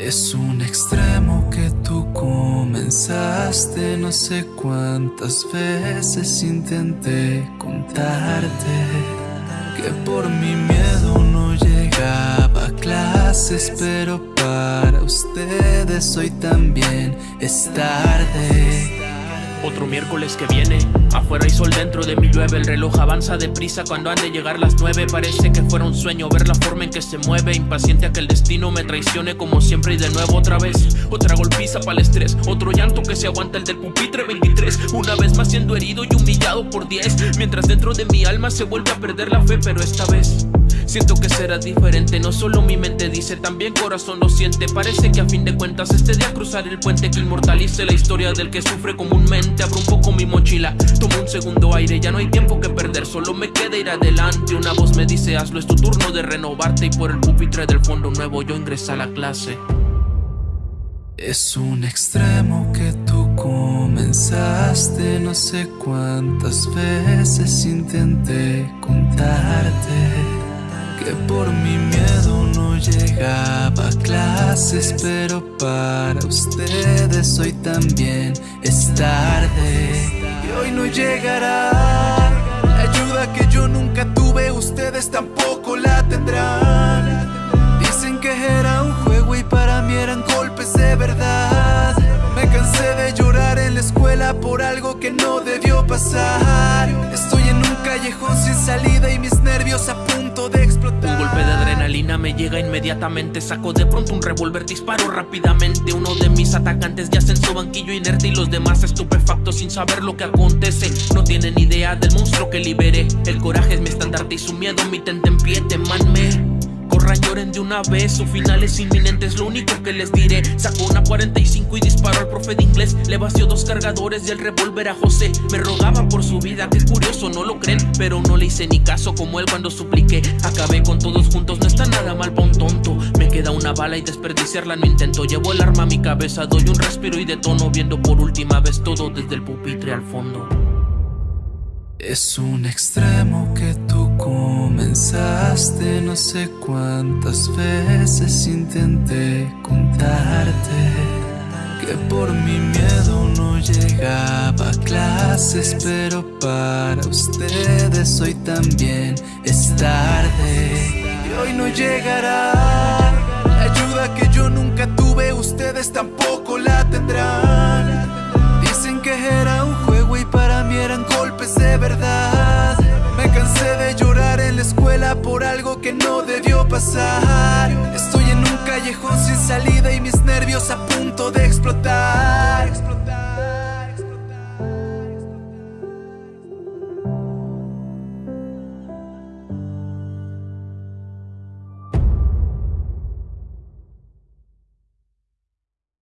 Es un extremo que tú comenzaste, no sé cuántas veces intenté contarte que por mi miedo no llegaba a clases, pero para ustedes hoy también es tarde. Otro miércoles que viene Afuera hay sol dentro de mi llueve El reloj avanza deprisa cuando han de llegar las nueve Parece que fuera un sueño ver la forma en que se mueve Impaciente a que el destino me traicione como siempre y de nuevo otra vez Otra golpiza para el estrés Otro llanto que se aguanta el del pupitre 23 Una vez más siendo herido y humillado por 10 Mientras dentro de mi alma se vuelve a perder la fe Pero esta vez Siento que será diferente, no solo mi mente dice, también corazón lo siente. Parece que a fin de cuentas este día cruzar el puente que inmortalice la historia del que sufre comúnmente. Abro un poco mi mochila, tomo un segundo aire, ya no hay tiempo que perder, solo me queda ir adelante. Una voz me dice hazlo, es tu turno de renovarte. Y por el pupitre del fondo nuevo yo ingresé a la clase. Es un extremo que tú comenzaste, no sé cuántas veces intenté contarte que por mi miedo no llegaba a clases, pero para ustedes hoy también es tarde. Y hoy no llegará la ayuda que yo nunca tuve, ustedes tampoco la tendrán. Dicen que era un juego y para mí eran golpes de verdad. Me cansé de llorar en la escuela por algo que no debió pasar. Estoy en un callejón sin salida y mis nervios a punto de explotar. Me llega inmediatamente. Saco de pronto un revólver, disparo rápidamente. Uno de mis atacantes yace en su banquillo inerte y los demás estupefactos sin saber lo que acontece. No tienen idea del monstruo que liberé. El coraje es mi estandarte y su miedo mi tente en pie. Temanme. Corran, lloren de una vez, su final es inminente, es lo único que les diré. Sacó una 45 y disparó al profe de inglés. Le vació dos cargadores y el revólver a José. Me rogaba por su vida, qué curioso, no lo creen. Pero no le hice ni caso como él cuando supliqué. Acabé con todos juntos, no está nada mal pa' un tonto. Me queda una bala y desperdiciarla no intento. Llevo el arma a mi cabeza, doy un respiro y detono. Viendo por última vez todo desde el pupitre al fondo. Es un extremo que tú comenzaste, no sé cuántas veces intenté contarte que por mi miedo no llegaba a clases, pero para ustedes hoy también es tarde y hoy no llegará la ayuda que yo nunca tuve, ustedes tampoco la tendrán. Dicen que era un juego y para mí eran golpes de verdad. Me cansé de llorar en la escuela por algo que no debió pasar. Estoy en un callejón sin salida y mis nervios a punto de explotar.